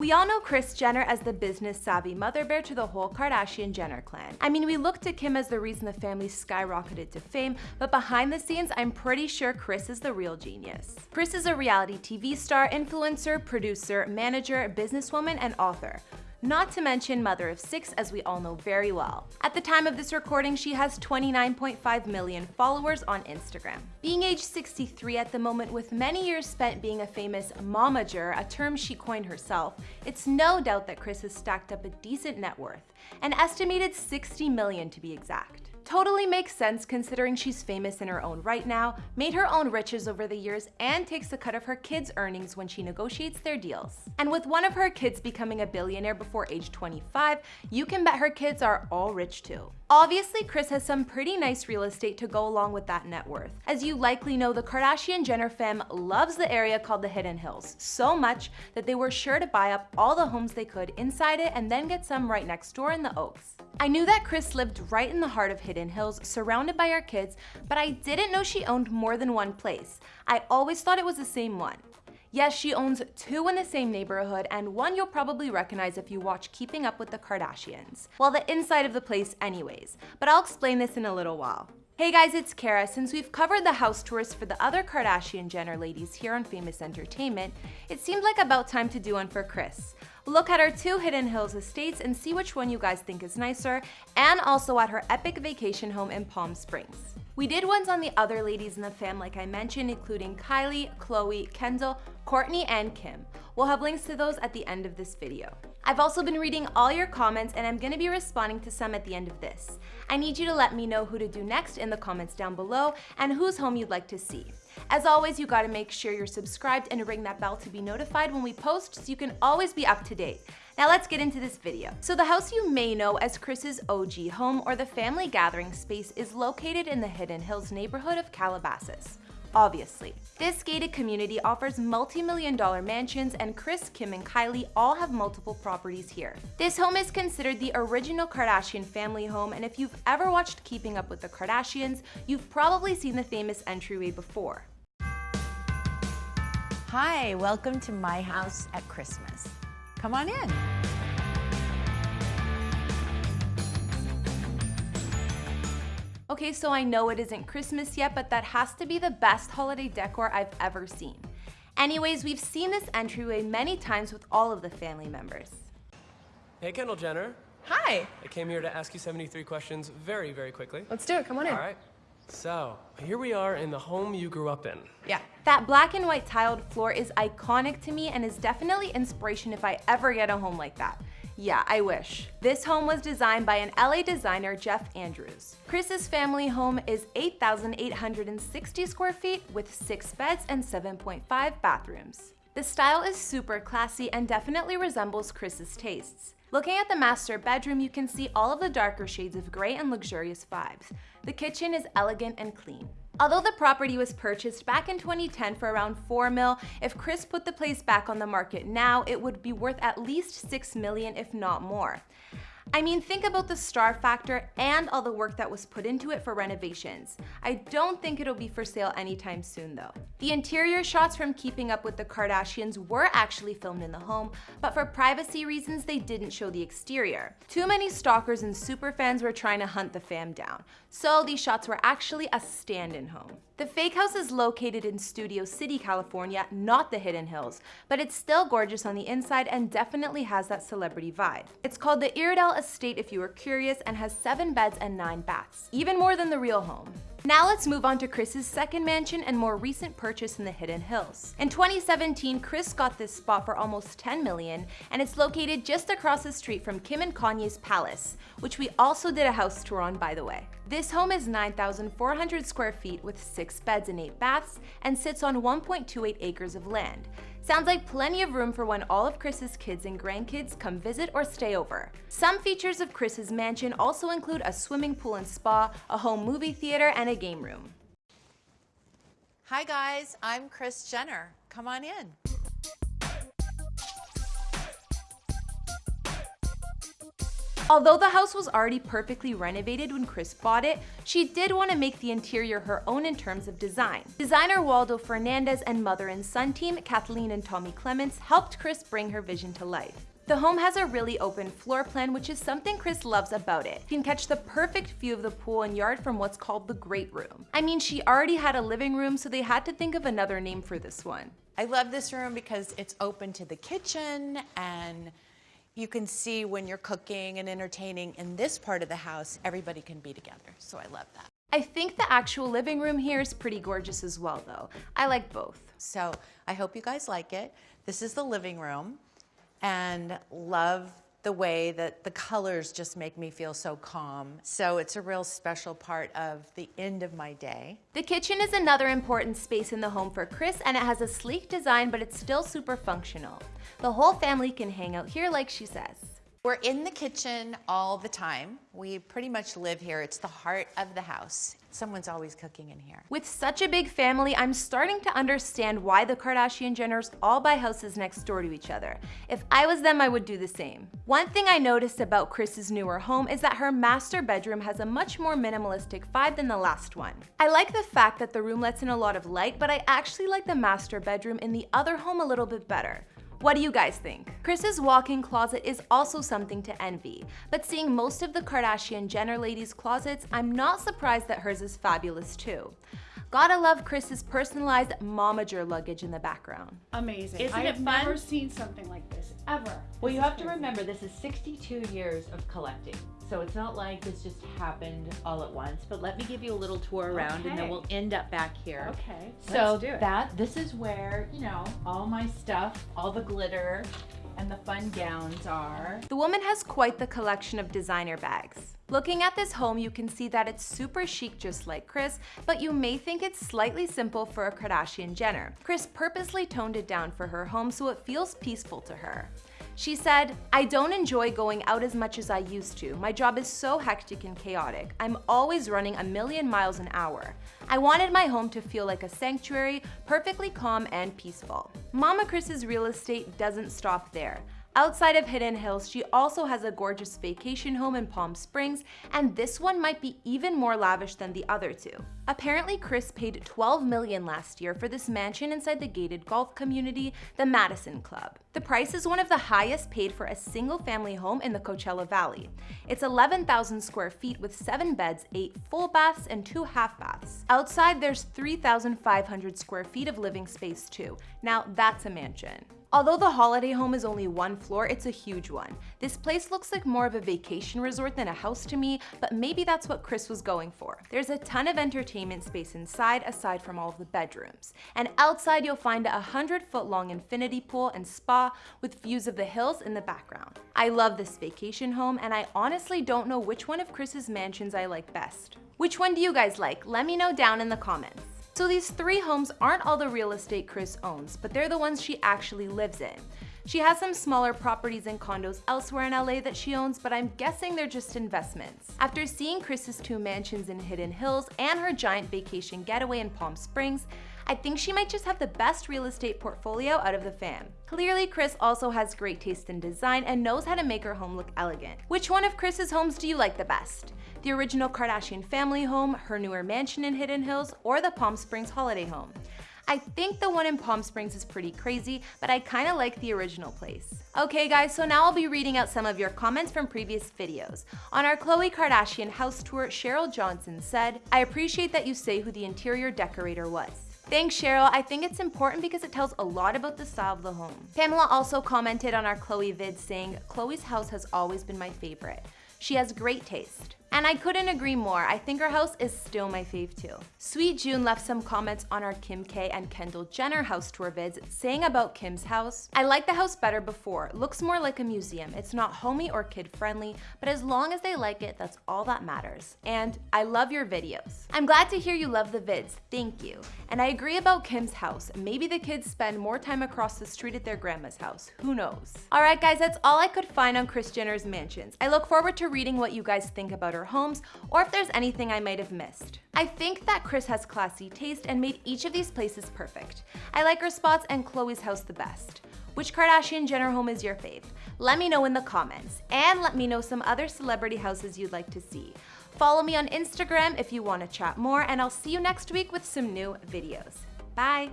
We all know Kris Jenner as the business-savvy mother bear to the whole Kardashian-Jenner clan. I mean, we look to Kim as the reason the family skyrocketed to fame, but behind the scenes, I'm pretty sure Kris is the real genius. Kris is a reality TV star, influencer, producer, manager, businesswoman, and author not to mention mother of six as we all know very well. At the time of this recording, she has 29.5 million followers on Instagram. Being age 63 at the moment with many years spent being a famous momager, a term she coined herself, it's no doubt that Kris has stacked up a decent net worth, an estimated 60 million to be exact. Totally makes sense considering she's famous in her own right now, made her own riches over the years, and takes a cut of her kids' earnings when she negotiates their deals. And with one of her kids becoming a billionaire before age 25, you can bet her kids are all rich too. Obviously, Kris has some pretty nice real estate to go along with that net worth. As you likely know, the Kardashian-Jenner fam loves the area called the Hidden Hills so much that they were sure to buy up all the homes they could inside it and then get some right next door in the Oaks. I knew that Kris lived right in the heart of Hidden Hills, surrounded by our kids, but I didn't know she owned more than one place. I always thought it was the same one. Yes, she owns two in the same neighborhood, and one you'll probably recognize if you watch Keeping Up with the Kardashians. Well, the inside of the place anyways, but I'll explain this in a little while. Hey guys, it's Kara. Since we've covered the house tours for the other Kardashian Jenner ladies here on Famous Entertainment, it seemed like about time to do one for Kris. Look at our two Hidden Hills estates and see which one you guys think is nicer, and also at her epic vacation home in Palm Springs. We did ones on the other ladies in the fam like I mentioned, including Kylie, Khloe, Kendall, Kourtney, and Kim. We'll have links to those at the end of this video. I've also been reading all your comments and I'm gonna be responding to some at the end of this. I need you to let me know who to do next in the comments down below and whose home you'd like to see. As always, you gotta make sure you're subscribed and ring that bell to be notified when we post so you can always be up to date. Now let's get into this video. So the house you may know as Kris's OG home or the family gathering space is located in the Hidden Hills neighborhood of Calabasas obviously. This gated community offers multi-million dollar mansions and Kris, Kim, and Kylie all have multiple properties here. This home is considered the original Kardashian family home and if you've ever watched Keeping Up with the Kardashians, you've probably seen the famous entryway before. Hi, welcome to my house at Christmas. Come on in. Okay, so I know it isn't Christmas yet, but that has to be the best holiday decor I've ever seen. Anyways, we've seen this entryway many times with all of the family members. Hey, Kendall Jenner. Hi. I came here to ask you 73 questions very, very quickly. Let's do it. Come on in. All right. So, here we are in the home you grew up in. Yeah. That black and white tiled floor is iconic to me and is definitely inspiration if I ever get a home like that. Yeah, I wish. This home was designed by an LA designer, Jeff Andrews. Kris's family home is 8,860 square feet with six beds and 7.5 bathrooms. The style is super classy and definitely resembles Kris's tastes. Looking at the master bedroom, you can see all of the darker shades of gray and luxurious vibes. The kitchen is elegant and clean. Although the property was purchased back in 2010 for around 4 mil, if Kris put the place back on the market now, it would be worth at least 6 million if not more. I mean, think about the star factor and all the work that was put into it for renovations. I don't think it'll be for sale anytime soon though. The interior shots from Keeping Up with the Kardashians were actually filmed in the home, but for privacy reasons, they didn't show the exterior. Too many stalkers and superfans were trying to hunt the fam down, so these shots were actually a stand-in home. The fake house is located in Studio City, California, not the Hidden Hills, but it's still gorgeous on the inside and definitely has that celebrity vibe. It's called the Iredell Estate if you are curious and has seven beds and nine baths, even more than the real home. Now let's move on to Kris's second mansion and more recent purchase in the Hidden Hills. In 2017, Kris got this spot for almost 10 million, and it's located just across the street from Kim and Kanye's palace, which we also did a house tour on by the way. This home is 9,400 square feet with six beds and eight baths and sits on 1.28 acres of land. Sounds like plenty of room for when all of Kris's kids and grandkids come visit or stay over. Some features of Kris's mansion also include a swimming pool and spa, a home movie theater, and a game room. Hi guys, I'm Kris Jenner. Come on in. Although the house was already perfectly renovated when Kris bought it, she did want to make the interior her own in terms of design. Designer Waldo Fernandez and mother and son team Kathleen and Tommy Clements helped Kris bring her vision to life. The home has a really open floor plan, which is something Kris loves about it. You can catch the perfect view of the pool and yard from what's called the Great Room. I mean, she already had a living room, so they had to think of another name for this one. I love this room because it's open to the kitchen and you can see when you're cooking and entertaining in this part of the house, everybody can be together. So I love that. I think the actual living room here is pretty gorgeous as well though. I like both. So I hope you guys like it. This is the living room and love the way that the colors just make me feel so calm. So it's a real special part of the end of my day. The kitchen is another important space in the home for Kris and it has a sleek design but it's still super functional. The whole family can hang out here like she says. We're in the kitchen all the time. We pretty much live here. It's the heart of the house. Someone's always cooking in here. With such a big family, I'm starting to understand why the Kardashian Jenners all buy houses next door to each other. If I was them, I would do the same. One thing I noticed about Kris's newer home is that her master bedroom has a much more minimalistic vibe than the last one. I like the fact that the room lets in a lot of light, but I actually like the master bedroom in the other home a little bit better. What do you guys think? Kris's walk-in closet is also something to envy, but seeing most of the Kardashian Jenner ladies' closets, I'm not surprised that hers is fabulous too. Gotta love Kris's personalized momager luggage in the background. Amazing. Isn't I it have fun? never seen something like this, ever. Well, This you is have to remember this is 62 years of collecting. So it's not like this just happened all at once. But let me give you a little tour around and then we'll end up back here. Okay, So let's do it. that this is where, you know, all my stuff, all the glitter and the fun gowns are. The woman has quite the collection of designer bags. Looking at this home, you can see that it's super chic just like Kris, but you may think it's slightly simple for a Kardashian Jenner. Kris purposely toned it down for her home so it feels peaceful to her. She said, I don't enjoy going out as much as I used to. My job is so hectic and chaotic. I'm always running a million miles an hour. I wanted my home to feel like a sanctuary, perfectly calm and peaceful. Mama Kris's real estate doesn't stop there. Outside of Hidden Hills, she also has a gorgeous vacation home in Palm Springs, and this one might be even more lavish than the other two. Apparently, Kris paid 12 million last year for this mansion inside the gated golf community, the Madison Club. The price is one of the highest paid for a single family home in the Coachella Valley. It's 11,000 square feet with 7 beds, 8 full baths, and 2 half baths. Outside, there's 3,500 square feet of living space too. Now, that's a mansion. Although the holiday home is only one floor, it's a huge one. This place looks like more of a vacation resort than a house to me, but maybe that's what Kris was going for. There's a ton of entertainment space inside, aside from all of the bedrooms. And outside, you'll find a 100 foot long infinity pool and spa with views of the hills in the background. I love this vacation home, and I honestly don't know which one of Kris's mansions I like best. Which one do you guys like? Let me know down in the comments. So these three homes aren't all the real estate Kris owns, but they're the ones she actually lives in. She has some smaller properties and condos elsewhere in LA that she owns, but I'm guessing they're just investments. After seeing Kris's two mansions in Hidden Hills and her giant vacation getaway in Palm Springs, I think she might just have the best real estate portfolio out of the fam. Clearly, Kris also has great taste in design and knows how to make her home look elegant. Which one of Kris's homes do you like the best? The original Kardashian family home, her newer mansion in Hidden Hills, or the Palm Springs holiday home? I think the one in Palm Springs is pretty crazy, but I kinda like the original place. Okay guys, so now I'll be reading out some of your comments from previous videos. On our Khloe Kardashian house tour, Cheryl Johnson said, I appreciate that you say who the interior decorator was. Thanks, Cheryl. I think it's important because it tells a lot about the style of the home. Pamela also commented on our Khloe vid saying, Khloe's house has always been my favorite. She has great taste. And I couldn't agree more. I think her house is still my fave too. Sweet June left some comments on our Kim K and Kendall Jenner house tour vids saying about Kim's house. I like the house better before. Looks more like a museum. It's not homey or kid friendly, but as long as they like it, that's all that matters. And I love your videos. I'm glad to hear you love the vids. Thank you. And I agree about Kim's house. Maybe the kids spend more time across the street at their grandma's house. Who knows? All right, guys, that's all I could find on Kris Jenner's mansions. I look forward to reading what you guys think about her homes or if there's anything I might have missed. I think that Kris has classy taste and made each of these places perfect. I like her spots and Khloe's house the best. Which Kardashian Jenner home is your fave? Let me know in the comments, and let me know some other celebrity houses you'd like to see. Follow me on Instagram if you want to chat more, and I'll see you next week with some new videos. Bye!